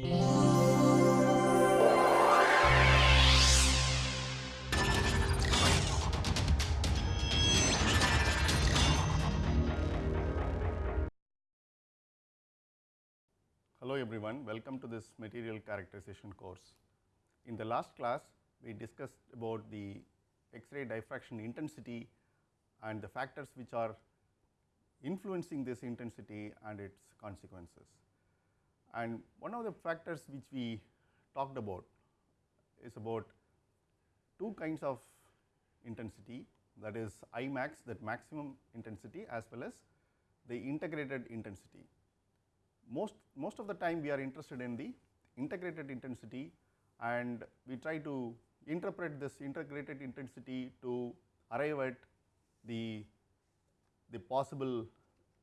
Hello everyone, welcome to this material characterization course. In the last class, we discussed about the X-ray diffraction intensity and the factors which are influencing this intensity and its consequences. And one of the factors which we talked about is about two kinds of intensity that is I max that maximum intensity as well as the integrated intensity. Most, most of the time we are interested in the integrated intensity and we try to interpret this integrated intensity to arrive at the, the possible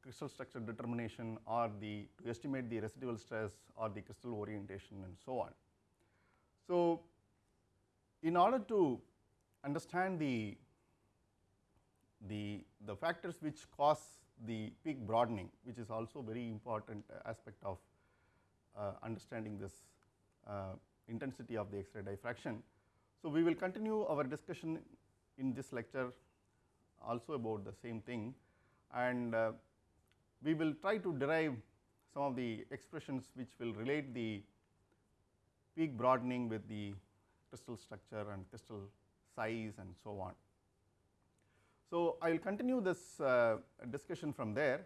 crystal structure determination or the to estimate the residual stress or the crystal orientation and so on. So, in order to understand the, the, the factors which cause the peak broadening which is also very important aspect of uh, understanding this uh, intensity of the X-ray diffraction. So, we will continue our discussion in this lecture also about the same thing and uh, we will try to derive some of the expressions which will relate the peak broadening with the crystal structure and crystal size and so on. So, I will continue this uh, discussion from there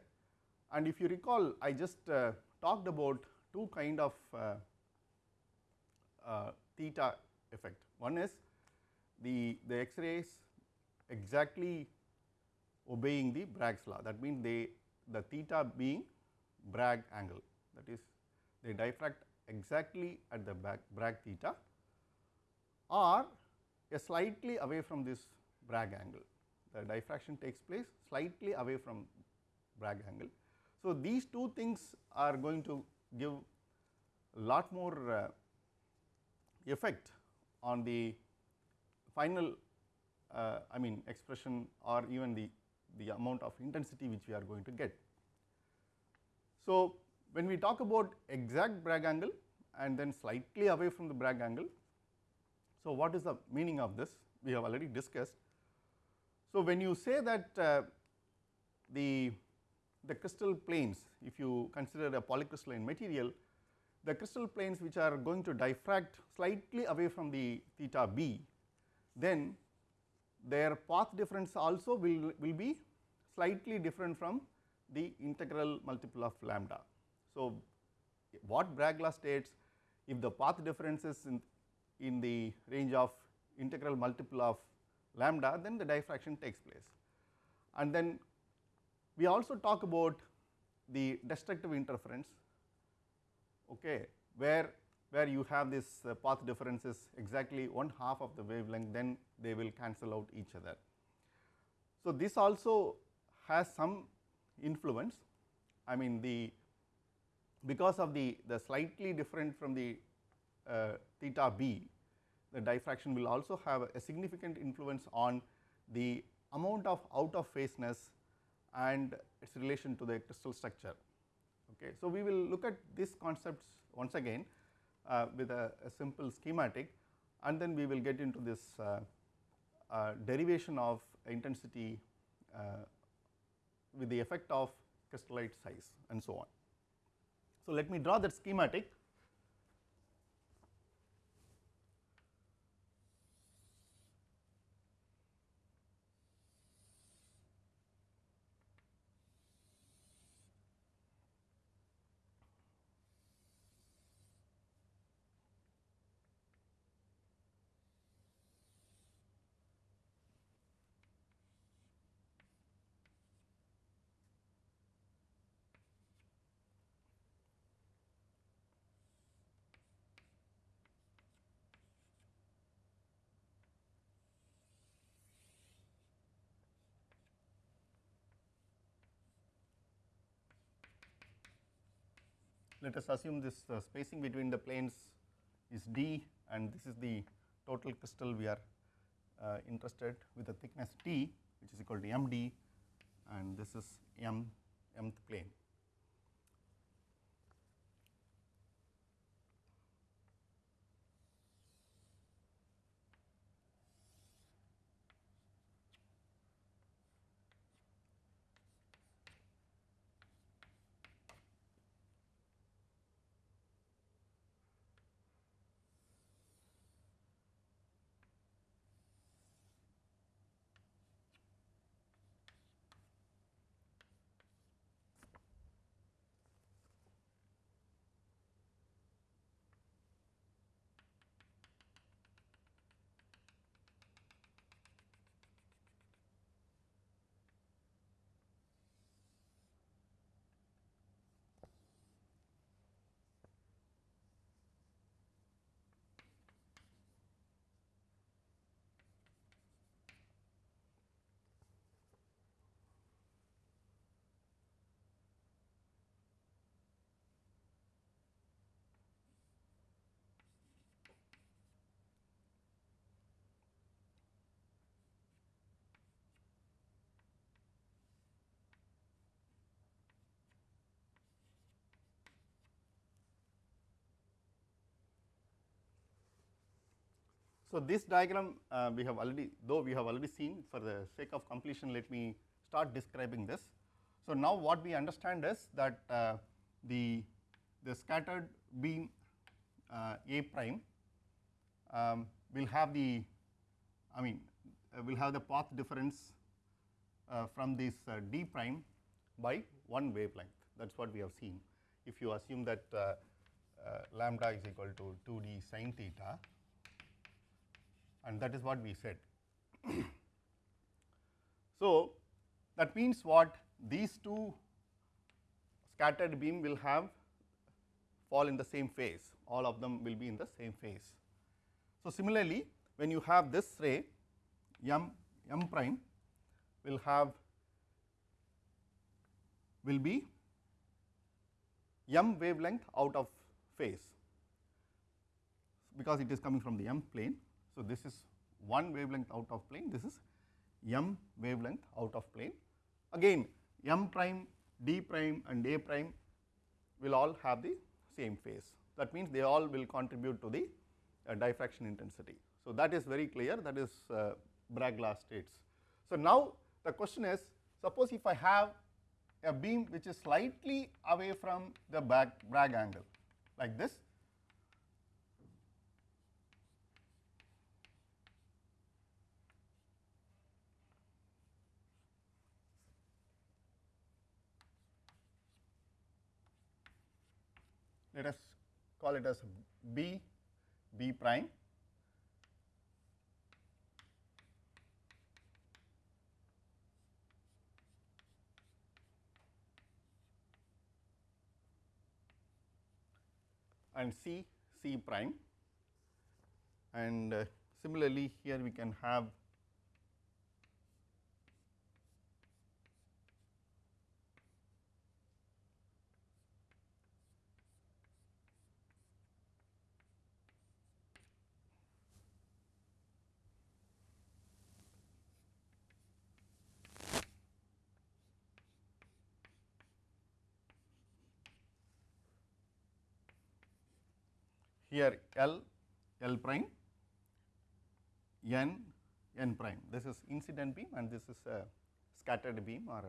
and if you recall I just uh, talked about two kind of uh, uh theta effect. One is the, the X-rays exactly obeying the Bragg's law that means they the theta being Bragg angle that is they diffract exactly at the Bragg theta or a slightly away from this Bragg angle the diffraction takes place slightly away from Bragg angle. So, these two things are going to give lot more uh, effect on the final uh, I mean expression or even the, the amount of intensity which we are going to get. So, when we talk about exact Bragg angle and then slightly away from the Bragg angle, so what is the meaning of this? We have already discussed. So, when you say that uh, the, the crystal planes, if you consider a polycrystalline material, the crystal planes which are going to diffract slightly away from the theta b, then their path difference also will, will be slightly different from the integral multiple of lambda. So, what Bragg law states if the path difference is in, in the range of integral multiple of lambda then the diffraction takes place. And then we also talk about the destructive interference okay, where, where you have this uh, path differences exactly one half of the wavelength then they will cancel out each other. So, this also has some influence I mean the because of the, the slightly different from the uh, theta b the diffraction will also have a significant influence on the amount of out of phaseness and its relation to the crystal structure. Okay. So, we will look at these concepts once again uh, with a, a, simple schematic and then we will get into this uh, uh, derivation of intensity uh, with the effect of crystallite size and so on. So, let me draw that schematic let us assume this uh, spacing between the planes is d and this is the total crystal we are uh, interested with a thickness t which is equal to md and this is m mth plane. So, this diagram uh, we have already though we have already seen for the sake of completion let me start describing this. So, now what we understand is that uh, the, the scattered beam uh, A prime um, will have the I mean uh, will have the path difference uh, from this uh, d prime by one wavelength that is what we have seen. If you assume that lambda is equal to 2 d sin theta and that is what we said. so, that means what these two scattered beam will have fall in the same phase all of them will be in the same phase. So, similarly when you have this ray m m prime will have will be m wavelength out of phase because it is coming from the m plane. So, this is one wavelength out of plane this is m wavelength out of plane again m prime d prime and a prime will all have the same phase that means they all will contribute to the uh, diffraction intensity. So, that is very clear that is uh, Bragg-Law states. So, now the question is suppose if I have a beam which is slightly away from the Bragg, Bragg angle like this let us call it as B, B prime. And C, C prime. And uh, similarly here we can have here L, L prime, N, N prime. This is incident beam and this is a scattered beam or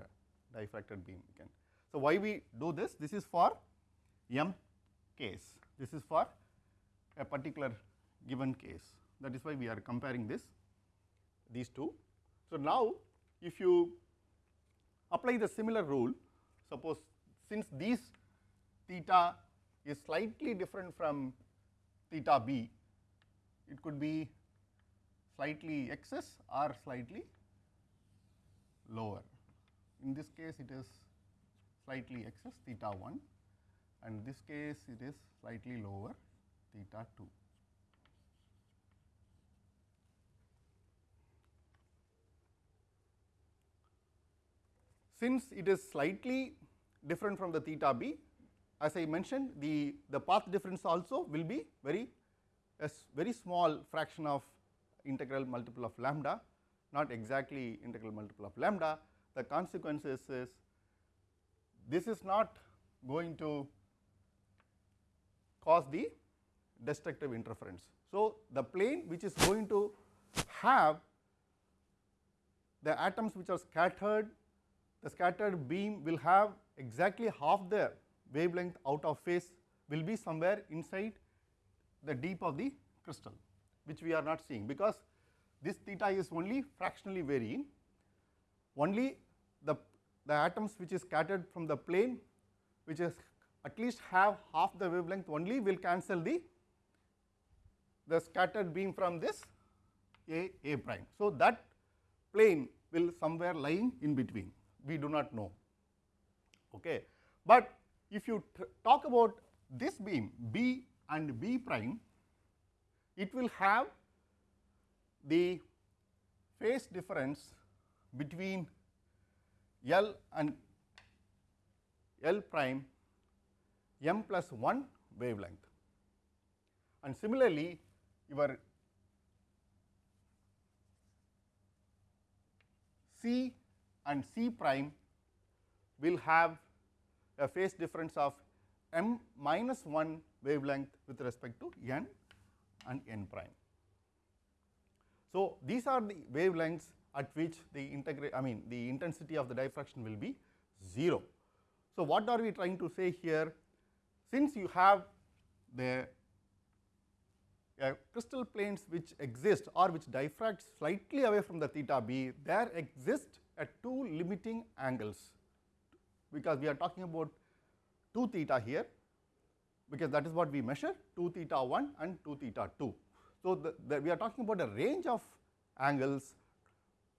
a diffracted beam again. So, why we do this? This is for M case, this is for a particular given case that is why we are comparing this these two. So, now if you apply the similar rule suppose since these theta is slightly different from theta b, it could be slightly excess or slightly lower. In this case, it is slightly excess theta 1 and this case it is slightly lower theta 2. Since it is slightly different from the theta b, as I mentioned the, the path difference also will be very a very small fraction of integral multiple of lambda not exactly integral multiple of lambda. The consequences is this is not going to cause the destructive interference. So, the plane which is going to have the atoms which are scattered, the scattered beam will have exactly half the wavelength out of phase will be somewhere inside the deep of the crystal which we are not seeing because this theta is only fractionally varying only the, the atoms which is scattered from the plane which is at least have half the wavelength only will cancel the the scattered beam from this A A prime. So, that plane will somewhere lying in between we do not know. Okay. But if you talk about this beam B and B prime, it will have the phase difference between L and L prime m plus 1 wavelength. And similarly, your C and C prime will have a phase difference of m minus 1 wavelength with respect to n and n prime. So, these are the wavelengths at which the integrate I mean the intensity of the diffraction will be 0. So, what are we trying to say here? Since you have the uh, crystal planes which exist or which diffract slightly away from the theta b, there exist at two limiting angles, because we are talking about 2 theta here, because that is what we measure 2 theta 1 and 2 theta 2. So, the, the, we are talking about a range of angles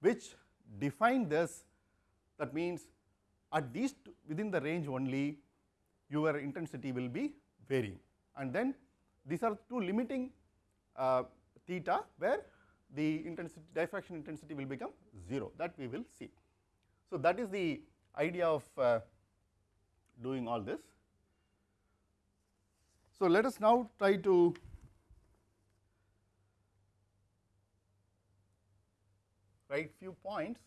which define this that means at least within the range only your intensity will be varying and then these are two limiting uh, theta where the intensity diffraction intensity will become 0 that we will see. So, that is the idea of uh, doing all this. So, let us now try to write few points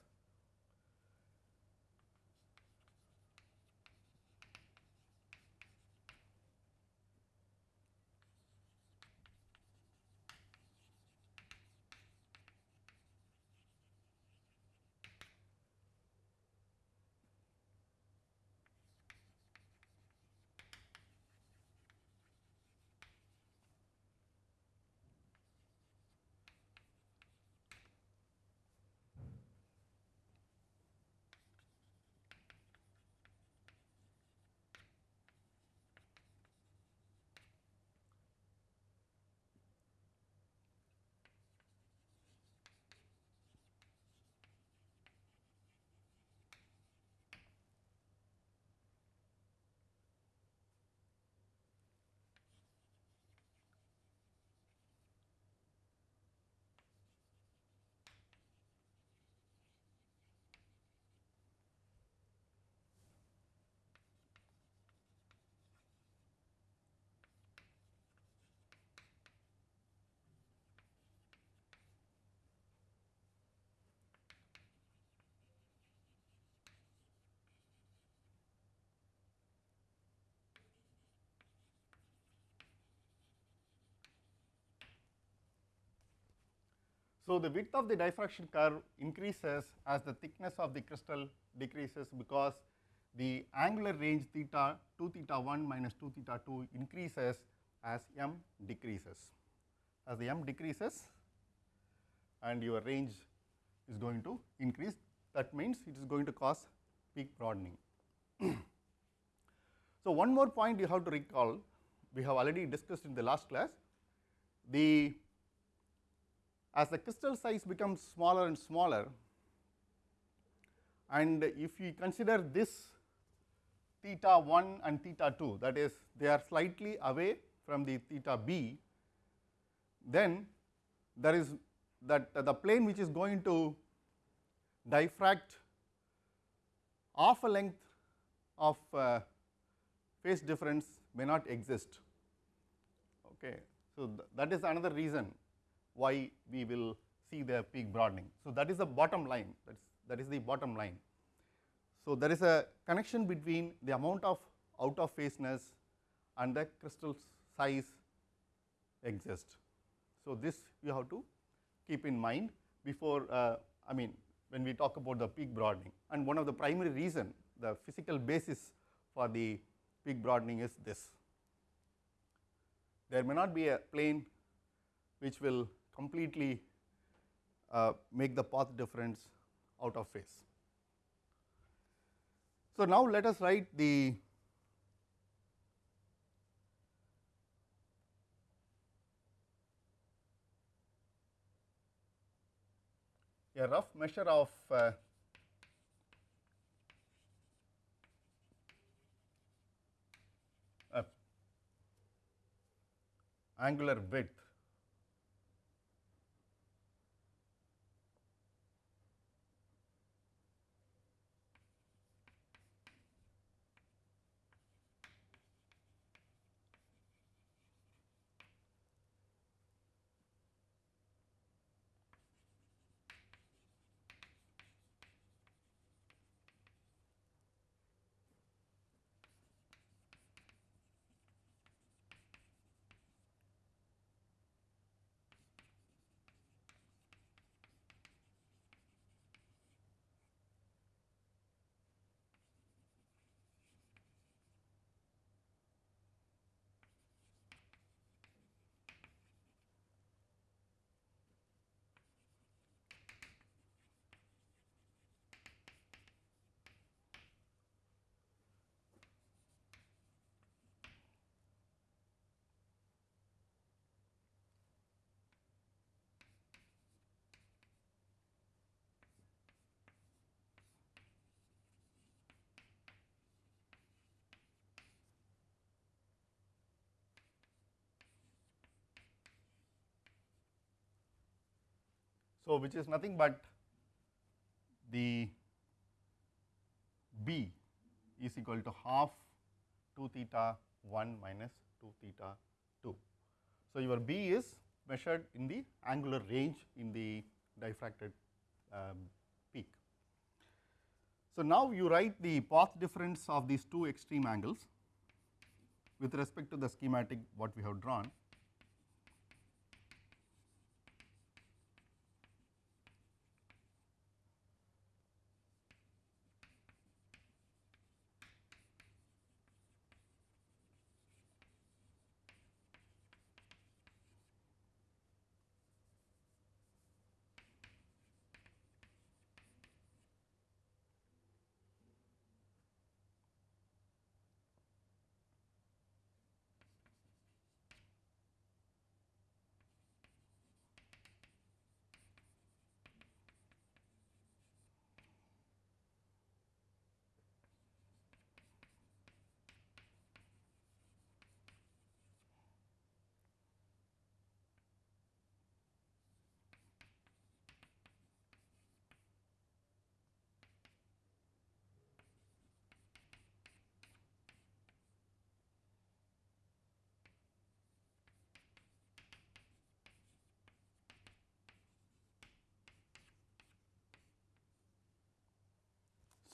So, the width of the diffraction curve increases as the thickness of the crystal decreases because the angular range theta 2 theta 1 minus 2 theta 2 increases as m decreases. As the m decreases and your range is going to increase that means it is going to cause peak broadening. so, one more point you have to recall we have already discussed in the last class the as the crystal size becomes smaller and smaller and if we consider this theta 1 and theta 2 that is they are slightly away from the theta b, then there is that uh, the plane which is going to diffract half a length of uh, phase difference may not exist. Okay. So, th that is another reason why we will see the peak broadening. So, that is the bottom line that is that is the bottom line. So, there is a connection between the amount of out of phaseness and the crystal size exist. So, this you have to keep in mind before uh, I mean when we talk about the peak broadening and one of the primary reason the physical basis for the peak broadening is this. There may not be a plane which will completely uh, make the path difference out of phase. So, now let us write the a rough measure of uh, angular width So, which is nothing but the b is equal to half 2 theta 1 minus 2 theta 2. So, your b is measured in the angular range in the diffracted um, peak. So, now you write the path difference of these two extreme angles with respect to the schematic what we have drawn.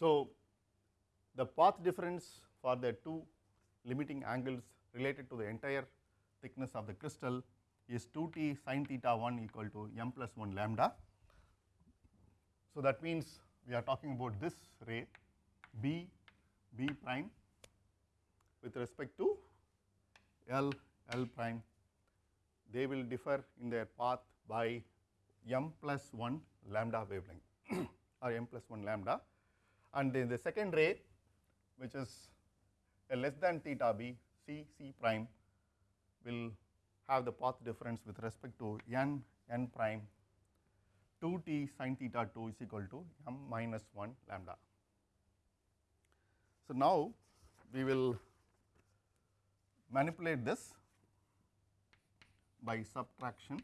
So, the path difference for the two limiting angles related to the entire thickness of the crystal is 2 t sin theta 1 equal to m plus 1 lambda. So, that means we are talking about this ray b b prime with respect to l l prime they will differ in their path by m plus 1 lambda wavelength or m plus 1 lambda and then the second ray which is a less than theta b c c prime will have the path difference with respect to n n prime 2 t sin theta 2 is equal to m minus 1 lambda. So, now we will manipulate this by subtraction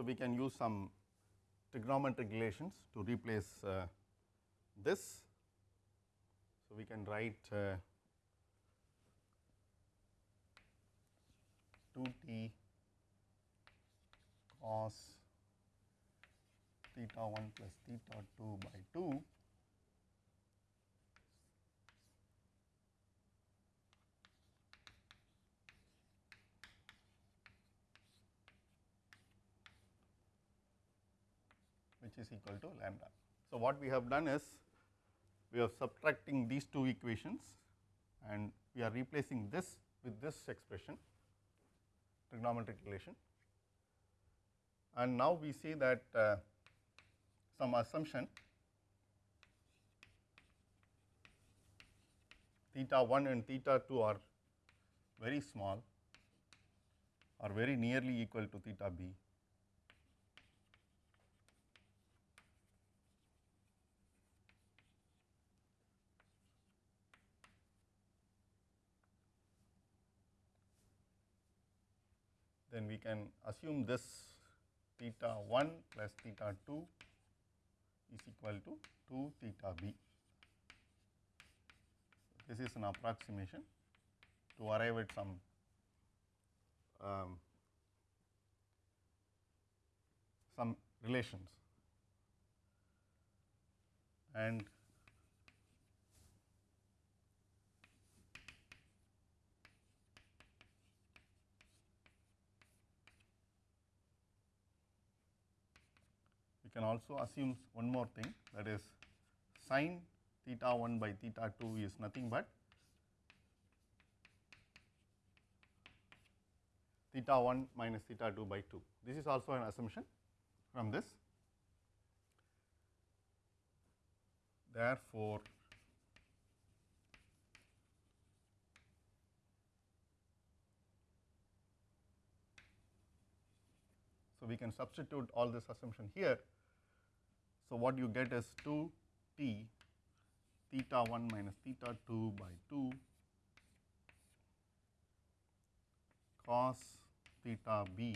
So, we can use some trigonometric relations to replace uh, this. So, we can write uh, 2 t cos theta 1 plus theta 2 by 2 is equal to lambda. So, what we have done is we are subtracting these two equations and we are replacing this with this expression trigonometric relation and now we see that uh, some assumption theta 1 and theta 2 are very small are very nearly equal to theta b then we can assume this theta 1 plus theta 2 is equal to 2 theta b. This is an approximation to arrive at some um, some relations and we can also assume one more thing that is sine theta 1 by theta 2 is nothing but theta 1 minus theta 2 by 2. This is also an assumption from this. Therefore, so we can substitute all this assumption here. So, what you get is 2 t theta 1 minus theta 2 by 2 cos theta b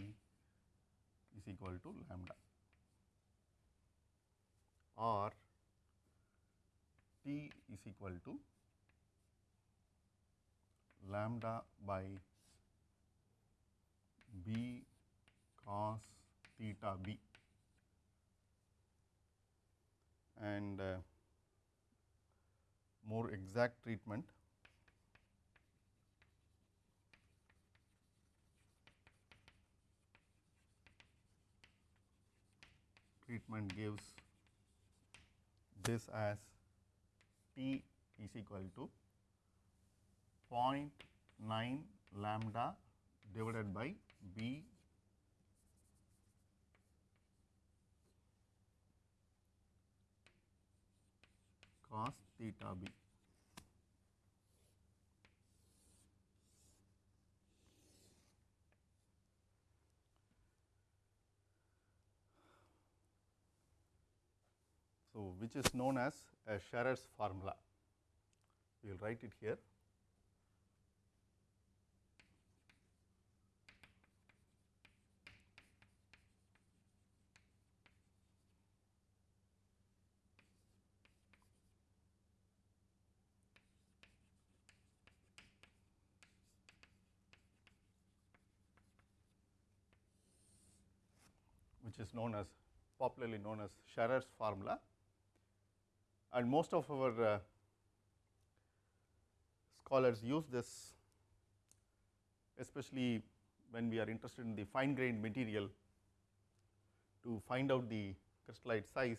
is equal to lambda or t is equal to lambda by b cos theta b and uh, more exact treatment. Treatment gives this as t is equal to 0.9 lambda divided by b cos theta b. So, which is known as a Scherrer's formula. We will write it here. Known as popularly known as Scherrer's formula and most of our uh, scholars use this especially when we are interested in the fine grained material to find out the crystallite size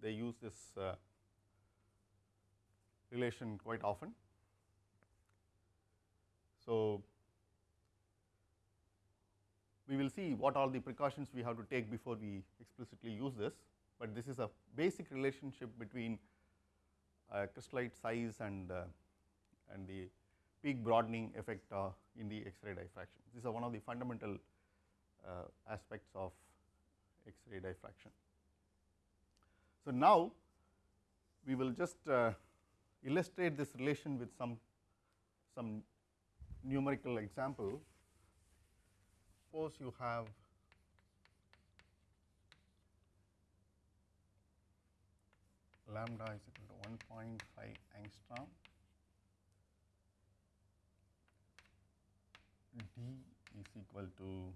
they use this uh, relation quite often. So, we will see what all the precautions we have to take before we explicitly use this, but this is a basic relationship between uh, crystallite size and, uh, and the peak broadening effect uh, in the X-ray diffraction. These are one of the fundamental uh, aspects of X-ray diffraction. So, now we will just uh, illustrate this relation with some, some numerical example. Suppose you have lambda is equal to 1.5 angstrom, d is equal to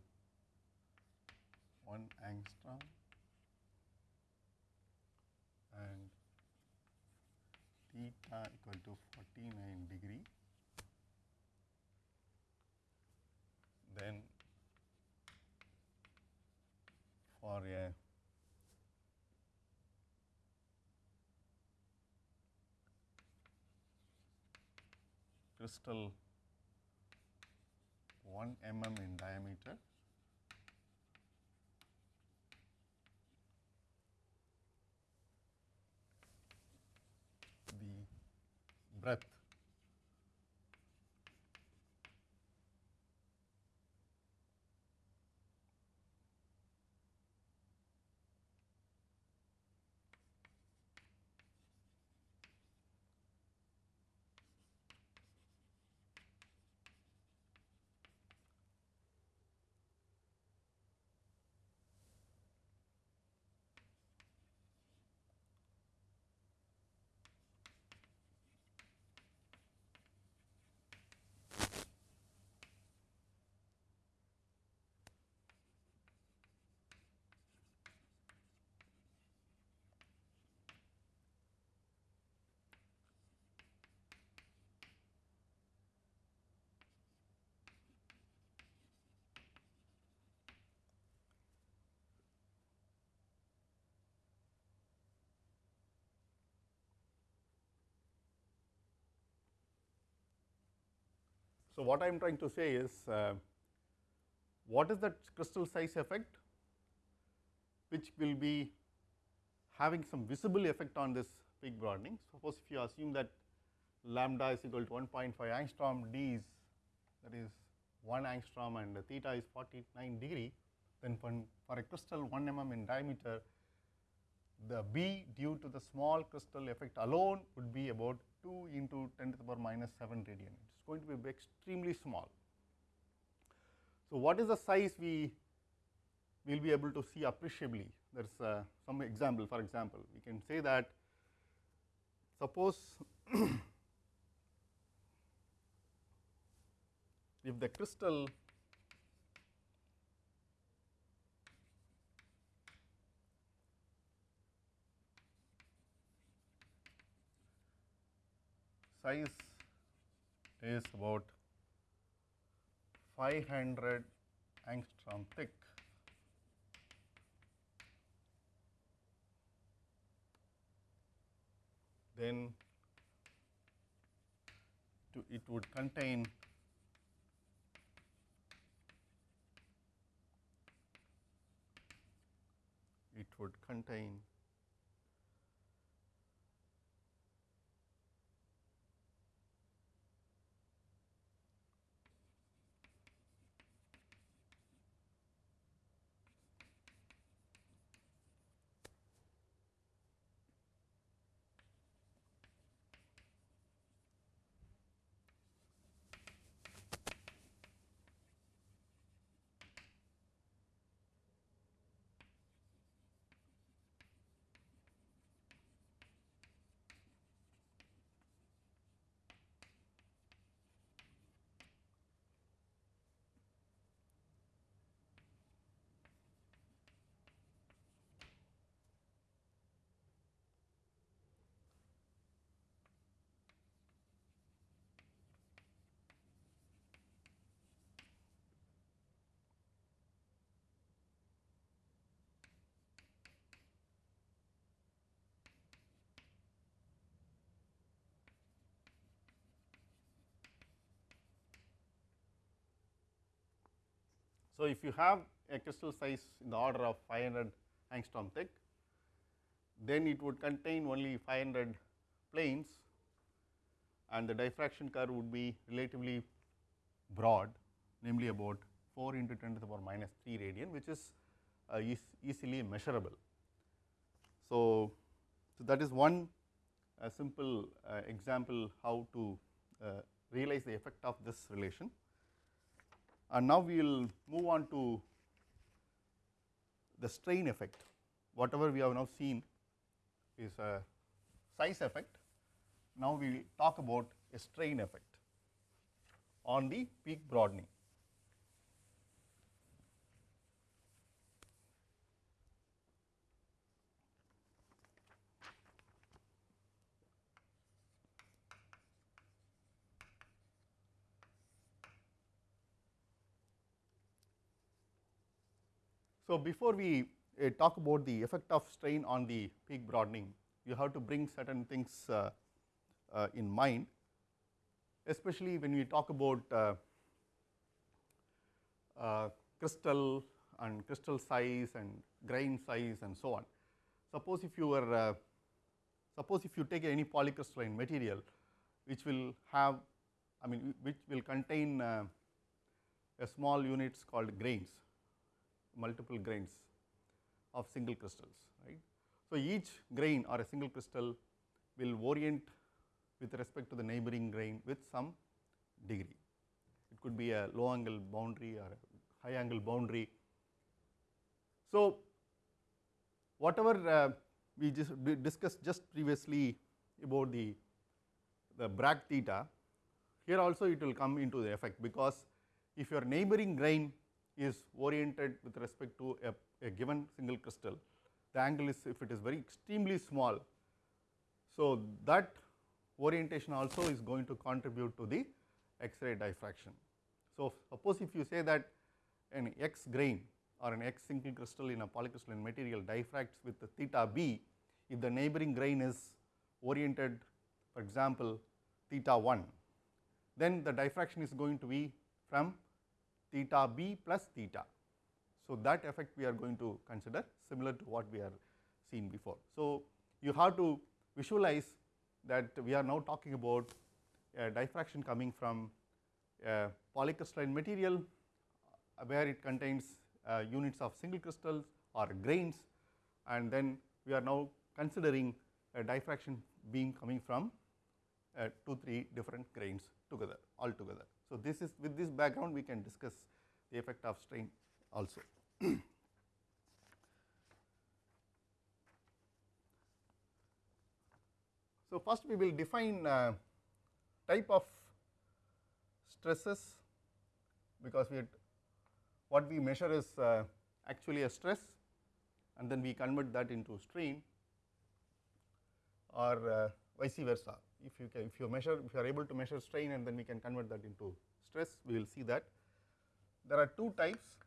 1 angstrom and theta equal to 49 degree. Then for a crystal 1 mm in diameter. The breadth So, what I am trying to say is uh, what is that crystal size effect? which will be having some visible effect on this peak broadening. Suppose if you assume that lambda is equal to 1.5 angstrom, d is that is 1 angstrom and theta is 49 degree, then for, for a crystal 1 mm in diameter, the B due to the small crystal effect alone would be about 2 into 10 to the power minus 7 radian. Going to be extremely small. So, what is the size we will be able to see appreciably? There is uh, some example. For example, we can say that suppose if the crystal size is about 500 angstrom thick. Then to it would contain it would contain So, if you have a crystal size in the order of 500 angstrom thick, then it would contain only 500 planes and the diffraction curve would be relatively broad namely about 4 into 10 to the power minus 3 radian which is uh, is easily measurable. So, so that is one uh, simple uh, example how to uh, realize the effect of this relation. And now we will move on to the strain effect. Whatever we have now seen is a size effect. Now we will talk about a strain effect on the peak broadening. Before we uh, talk about the effect of strain on the peak broadening, you have to bring certain things uh, uh, in mind, especially when we talk about uh, uh, crystal and crystal size and grain size and so on. Suppose if you were, uh, suppose if you take any polycrystalline material, which will have, I mean, which will contain a small units called grains multiple grains of single crystals right. So, each grain or a single crystal will orient with respect to the neighboring grain with some degree. It could be a low angle boundary or a high angle boundary. So, whatever uh, we just discussed just previously about the, the Bragg theta, here also it will come into the effect because if your neighboring grain is oriented with respect to a, a given single crystal, the angle is if it is very extremely small. So, that orientation also is going to contribute to the X-ray diffraction. So, suppose if you say that an X grain or an X single crystal in a polycrystalline material diffracts with the theta b, if the neighboring grain is oriented for example, theta 1, then the diffraction is going to be from theta b plus theta. So, that effect we are going to consider similar to what we are seen before. So, you have to visualize that we are now talking about a diffraction coming from a polycrystalline material uh, where it contains uh, units of single crystals or grains and then we are now considering a diffraction beam coming from uh, 2 3 different grains together all together. So, this is with this background we can discuss the effect of strain also. so, first we will define uh, type of stresses because we what we measure is uh, actually a stress and then we convert that into strain or uh, vice versa. If you can, if you measure, if you are able to measure strain and then we can convert that into stress, we will see that. There are two types.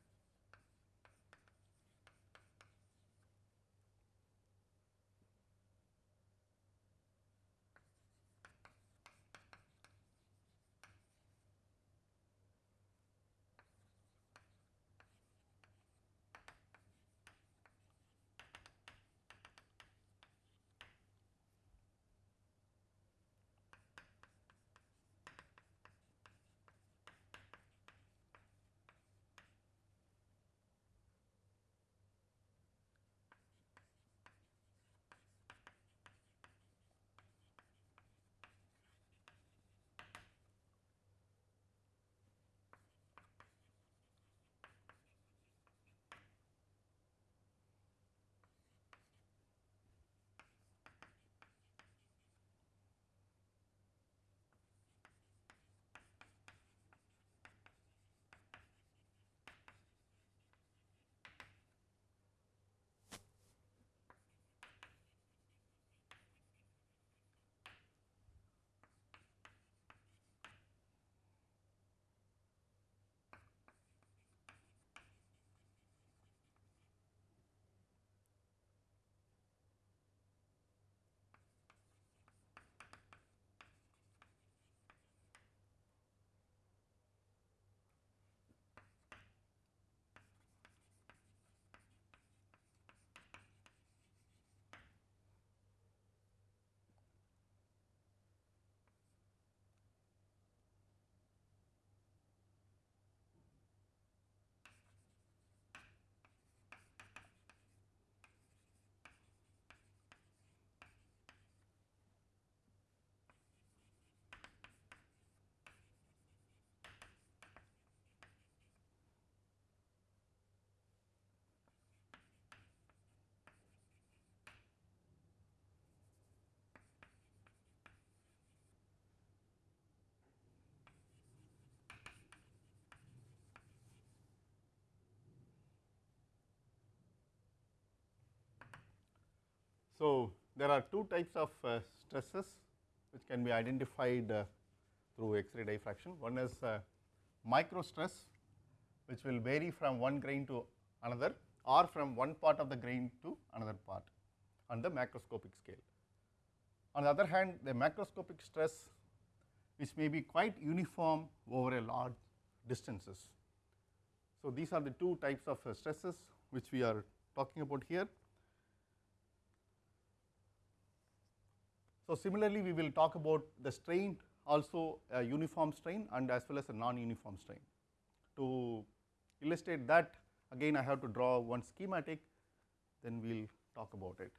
So, there are two types of uh, stresses which can be identified uh, through X-ray diffraction. One is uh, micro stress which will vary from one grain to another or from one part of the grain to another part on the macroscopic scale. On the other hand, the macroscopic stress which may be quite uniform over a large distances. So, these are the two types of uh, stresses which we are talking about here. So, similarly we will talk about the strain also a uniform strain and as well as a non-uniform strain. To illustrate that again I have to draw one schematic then we will talk about it.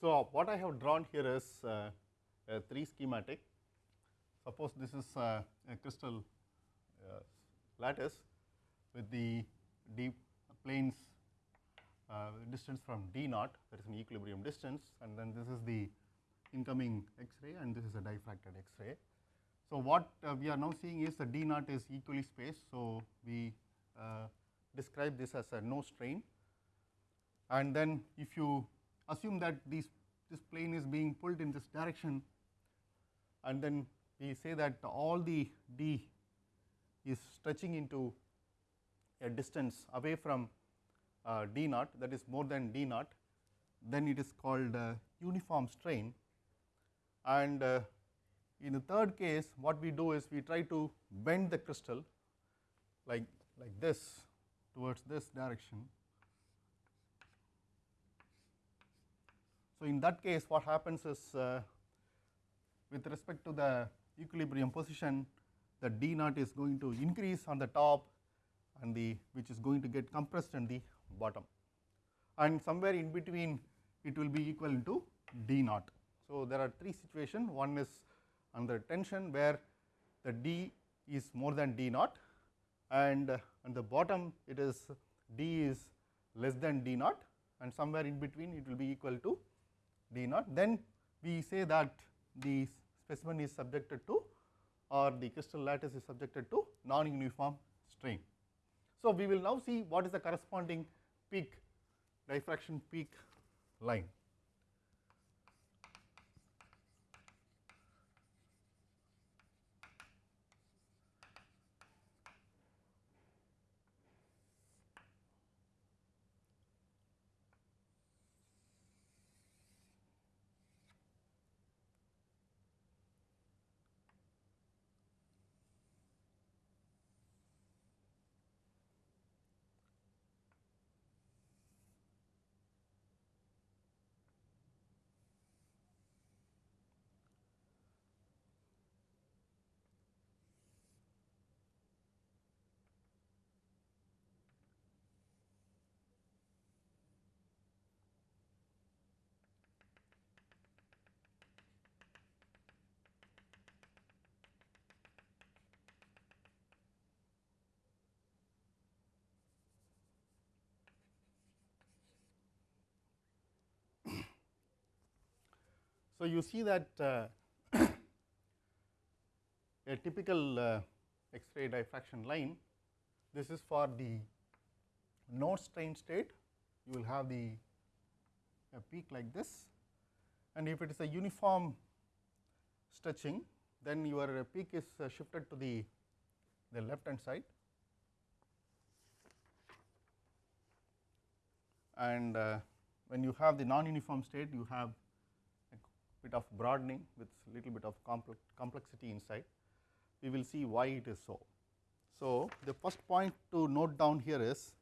So, what I have drawn here is uh, a 3 schematic. Suppose this is uh, a crystal uh, lattice with the d planes uh, distance from d naught that is an equilibrium distance and then this is the incoming X-ray and this is a diffracted X-ray. So, what uh, we are now seeing is the d naught is equally spaced. So, we uh, describe this as a no strain and then if you assume that these this plane is being pulled in this direction and then we say that all the d is stretching into a distance away from uh, d naught that is more than d naught. Then it is called uh, uniform strain. And uh, in the third case what we do is we try to bend the crystal like like this towards this direction So, in that case what happens is uh, with respect to the equilibrium position the d naught is going to increase on the top and the which is going to get compressed in the bottom and somewhere in between it will be equal to d naught. So, there are three situations one is under tension where the d is more than d naught and uh, on the bottom it is d is less than d naught and somewhere in between it will be equal to d naught then we say that the specimen is subjected to or the crystal lattice is subjected to non-uniform strain. So, we will now see what is the corresponding peak diffraction peak line. So, you see that uh, a typical uh, X-ray diffraction line, this is for the no strain state, you will have the a peak like this. And if it is a uniform stretching, then your peak is uh, shifted to the, the left hand side. And uh, when you have the non-uniform state, you have bit of broadening with little bit of complex complexity inside. We will see why it is so. So, the first point to note down here is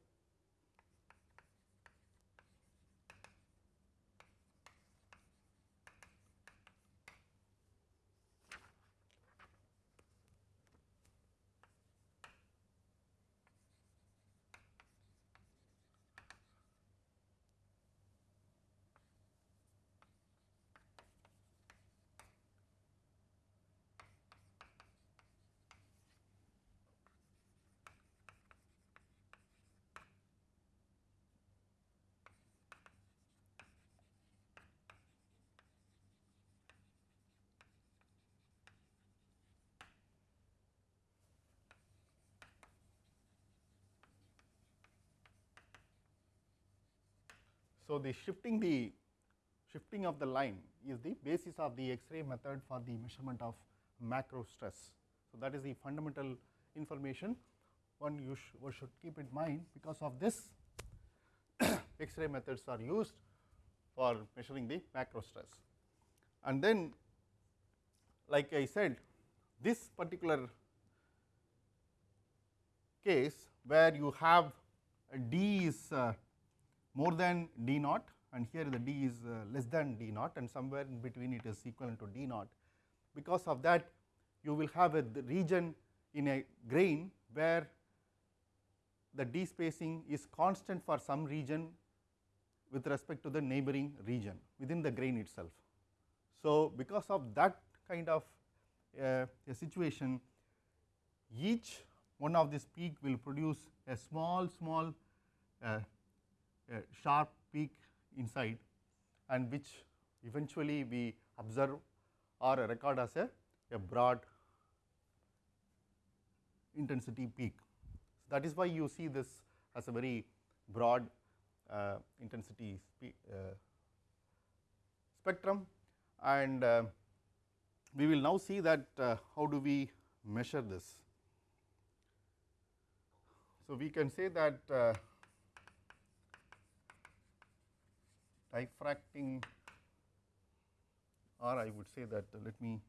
So, the shifting the shifting of the line is the basis of the X-ray method for the measurement of macro stress. So, that is the fundamental information one you sh one should keep in mind because of this X-ray methods are used for measuring the macro stress. And then like I said this particular case where you have D is uh, more than d naught and here the d is uh, less than d naught and somewhere in between it is equivalent to d naught. Because of that you will have a region in a grain where the d spacing is constant for some region with respect to the neighboring region within the grain itself. So, because of that kind of uh, a situation each one of this peak will produce a small small uh, sharp peak inside and which eventually we observe or record as a, a broad intensity peak. So, that is why you see this as a very broad uh, intensity uh, spectrum and uh, we will now see that uh, how do we measure this. So, we can say that uh, diffracting or I would say that uh, let me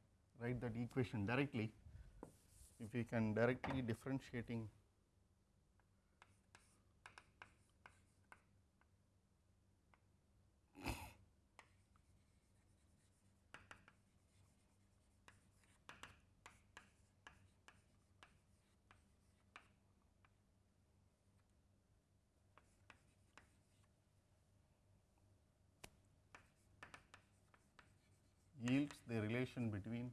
write that equation directly. If we can directly differentiating the relation between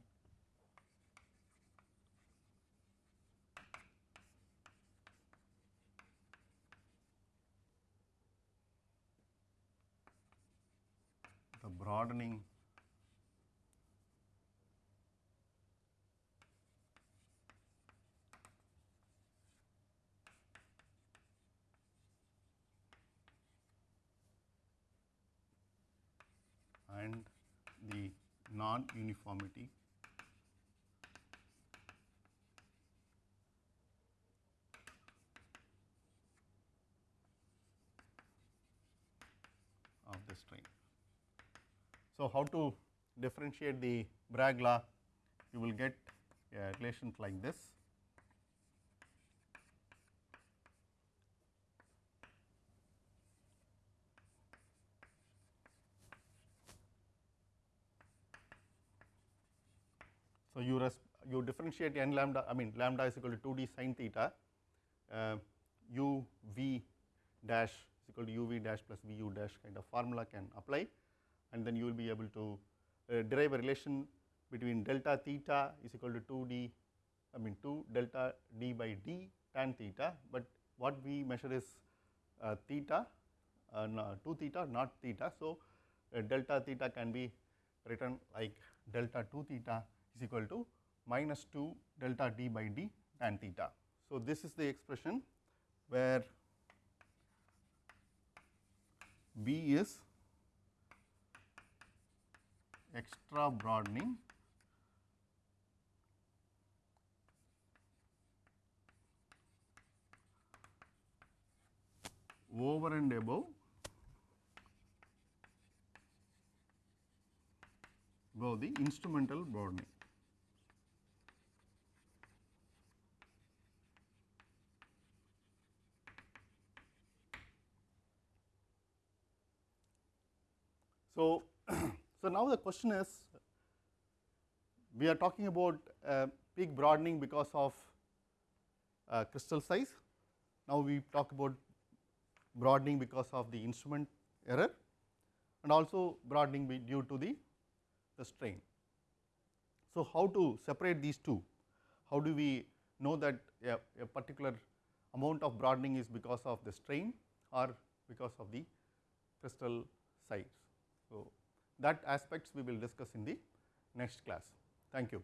the broadening and the non-uniformity of the strain. So, how to differentiate the Bragg law? You will get a relation like this. You you differentiate n lambda I mean lambda is equal to 2 d sin theta uh, u v dash is equal to u v dash plus v u dash kind of formula can apply and then you will be able to uh, derive a relation between delta theta is equal to 2 d I mean 2 delta d by d tan theta, but what we measure is uh, theta uh, no, 2 theta not theta. So, uh, delta theta can be written like delta 2 theta is equal to minus 2 delta d by d tan theta. So, this is the expression where B is extra broadening over and above above the instrumental broadening. So, so now the question is we are talking about uh, peak broadening because of uh, crystal size. Now, we talk about broadening because of the instrument error and also broadening due to the, the strain. So, how to separate these two? How do we know that a, a particular amount of broadening is because of the strain or because of the crystal size? So, that aspects we will discuss in the next class. Thank you.